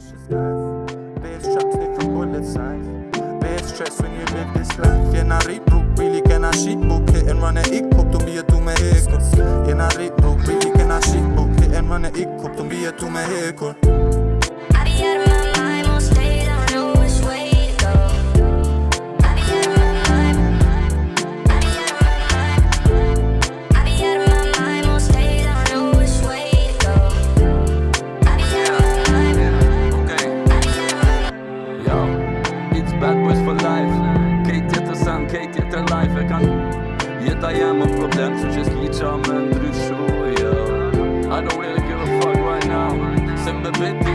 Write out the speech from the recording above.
Some vicious guys. Bass traps different bullet size. Bass stress when you live this life. Yeah, na ritbrook, really can I sheepbook hit and run en ik hoop, dan ben je toe me hekkel. Yeah, na ritbrook, really can I sheepbook hit and run en ik hekkel. I be out of my mind bad boys for life. Kejt tjetër sen, kejt tjetër life. E kan Jeta jem o problem që që s'liqa me ndryshu, ja. I don't really give a fuck right now. Se me beti